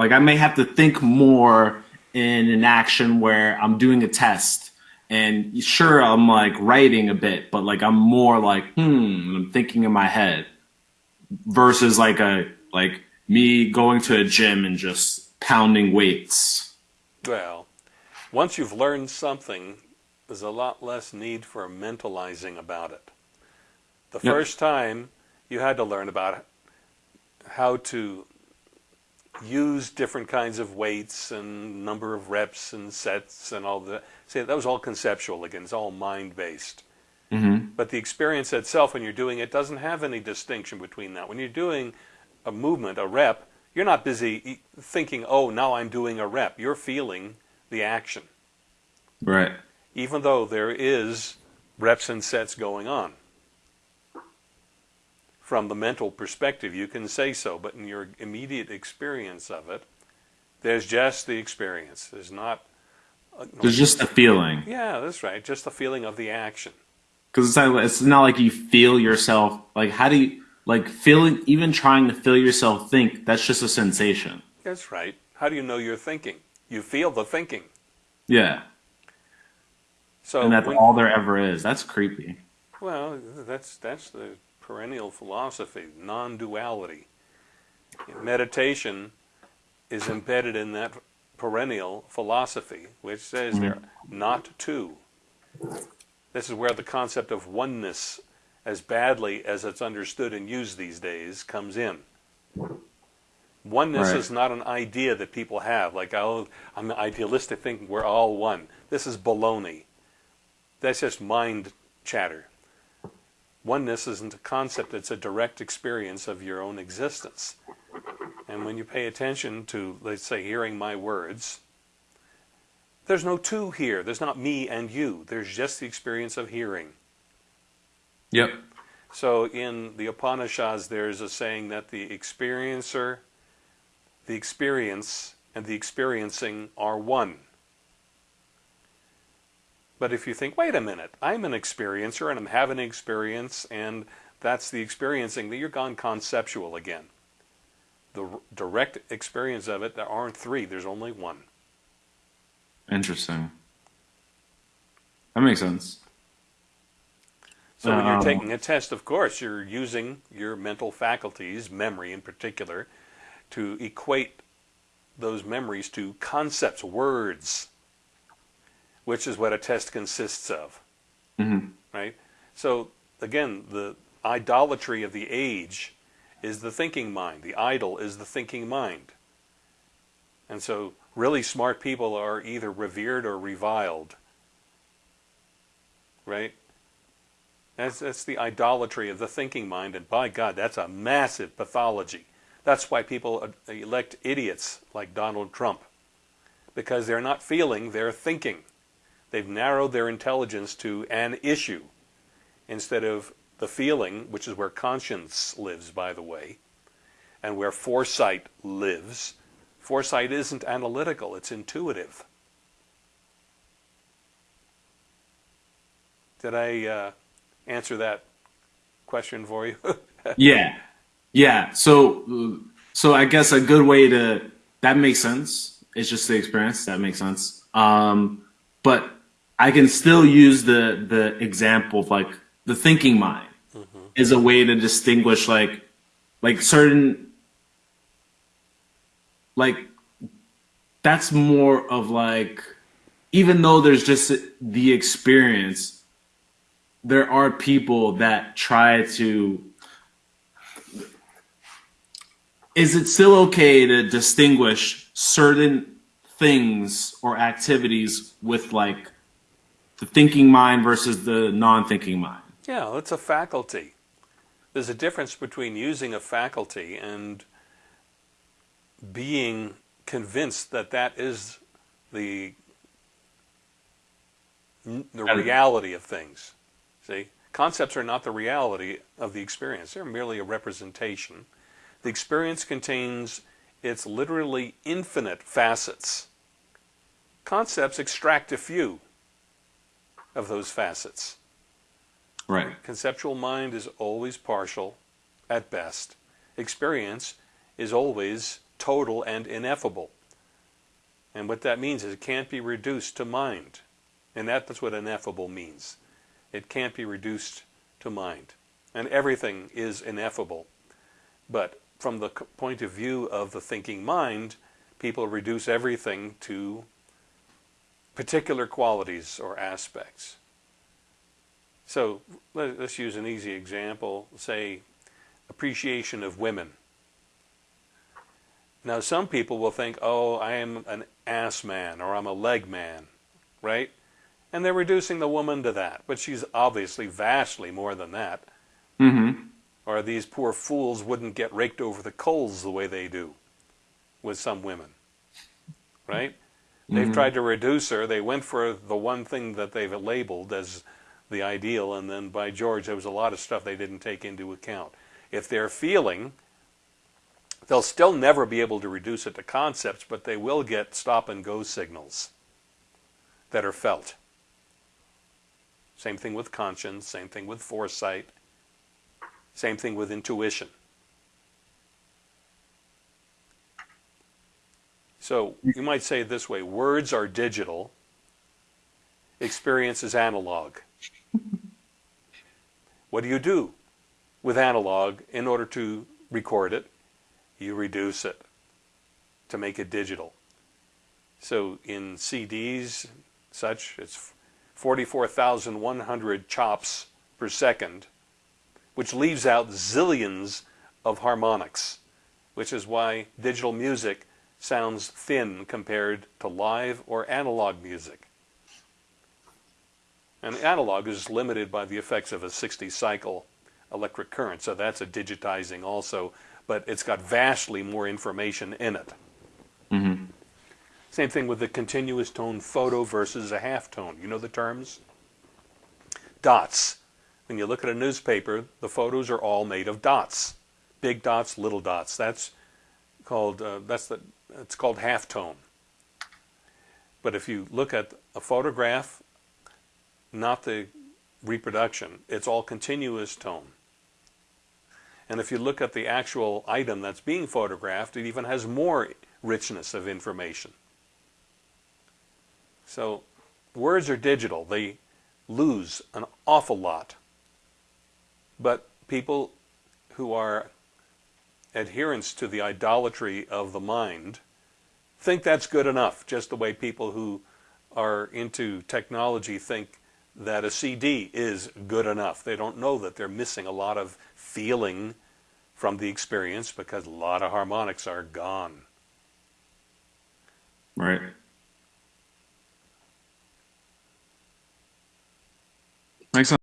like I may have to think more in an action where I'm doing a test. And sure, I'm like writing a bit, but like I'm more like, hmm, I'm thinking in my head versus like a, like me going to a gym and just pounding weights. Well, once you've learned something, there's a lot less need for mentalizing about it. The yep. first time you had to learn about how to use different kinds of weights and number of reps and sets and all that. See, that was all conceptual again. It's all mind-based. Mm-hmm. But the experience itself, when you're doing it, doesn't have any distinction between that. When you're doing a movement, a rep, you're not busy thinking, "Oh, now I'm doing a rep." You're feeling the action. Right. Even though there is reps and sets going on from the mental perspective, you can say so, but in your immediate experience of it, there's just the experience. There's not. Uh, there's just the feeling. Yeah, that's right. Just the feeling of the action. Because it's not, it's not like you feel yourself. Like, how do you, like, feeling, even trying to feel yourself think, that's just a sensation. That's right. How do you know you're thinking? You feel the thinking. Yeah. So and that's when, all there ever is. That's creepy. Well, that's that's the perennial philosophy, non-duality. Meditation is embedded in that perennial philosophy, which says mm-hmm. they're not two. This is where the concept of oneness, as badly as it's understood and used these days, comes in. Oneness right. is not an idea that people have, like, oh, I'm idealistic thinking we're all one. This is baloney. That's just mind chatter. Oneness isn't a concept, it's a direct experience of your own existence. And when you pay attention to, let's say, hearing my words, there's no two here. There's not me and you. There's just the experience of hearing. Yep. So in the Upanishads, there's a saying that the experiencer, the experience, and the experiencing are one. But if you think, wait a minute, I'm an experiencer and I'm having an experience and that's the experiencing, that you're gone conceptual again. The direct experience of it, there aren't three, there's only one. Interesting. That makes sense. So when you're um, taking a test, of course, you're using your mental faculties, memory in particular, to equate those memories to concepts, words, which is what a test consists of. Mm-hmm. Right? So, again, the idolatry of the age is the thinking mind. The idol is the thinking mind. And so, really smart people are either revered or reviled. Right? That's, that's the idolatry of the thinking mind, and by God, that's a massive pathology. That's why people elect idiots like Donald Trump, because they're not feeling, they're thinking. They've narrowed their intelligence to an issue instead of the feeling, which is where conscience lives, by the way, and where foresight lives. Foresight isn't analytical, it's intuitive. Did I uh, answer that question for you? yeah. Yeah. So, so I guess a good way to, that makes sense. It's just the experience. That makes sense. Um, but I can still use the the example of like the thinking mind mm-hmm. is a way to distinguish like like certain like that's more of like even though there's just the experience there are people that try to is it still okay to distinguish certain things or activities with like the thinking mind versus the non-thinking mind. Yeah, it's a faculty. There's a difference between using a faculty and being convinced that that is the the reality of things. See, concepts are not the reality of the experience. They're merely a representation. The experience contains its literally infinite facets. Concepts extract a few of those facets. Right. Conceptual mind is always partial at best. Experience is always total and ineffable. And what that means is it can't be reduced to mind. And that, that's what ineffable means. It can't be reduced to mind. And everything is ineffable. But from the point of view of the thinking mind, people reduce everything to particular qualities or aspects. So let's use an easy example, say appreciation of women. Now some people will think, oh, I am an ass man or I'm a leg man, right? And they're reducing the woman to that, but she's obviously vastly more than that. Mm-hmm. Or these poor fools wouldn't get raked over the coals the way they do with some women, right? They've mm-hmm. tried to reduce her. They went for the one thing that they've labeled as the ideal, and then by George, there was a lot of stuff they didn't take into account. If they're feeling, they'll still never be able to reduce it to concepts, but they will get stop and go signals that are felt. Same thing with conscience, same thing with foresight, same thing with intuition. So you might say it this way, words are digital, experience is analog. what do you do with analog in order to record it? You reduce it to make it digital. So in CDs, such, it's 44,100 chops per second, which leaves out zillions of harmonics, which is why digital music sounds thin compared to live or analog music. And analog is limited by the effects of a 60 cycle electric current, so that's a digitizing also, but it's got vastly more information in it. Mm-hmm. Same thing with the continuous tone photo versus a half tone. You know the terms? Dots. When you look at a newspaper, the photos are all made of dots. Big dots, little dots. That's called, uh, that's the, it's called half tone. But if you look at a photograph, not the reproduction, it's all continuous tone. And if you look at the actual item that's being photographed, it even has more richness of information. So words are digital. They lose an awful lot. But people who are adherents to the idolatry of the mind think that's good enough, just the way people who are into technology think that a CD is good enough. They don't know that they're missing a lot of feeling from the experience because a lot of harmonics are gone. Right. Thanks.